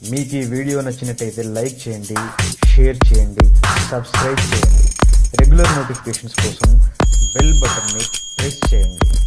మీకు ఈ వీడియో నచ్చినట్టయితే లైక్ చేయండి షేర్ చేయండి సబ్స్క్రైబ్ చేయండి. రెగ్యులర్ నోటిఫికేషన్స్ కోసం బెల్ బటన్ని ప్రెస్ చేయండి.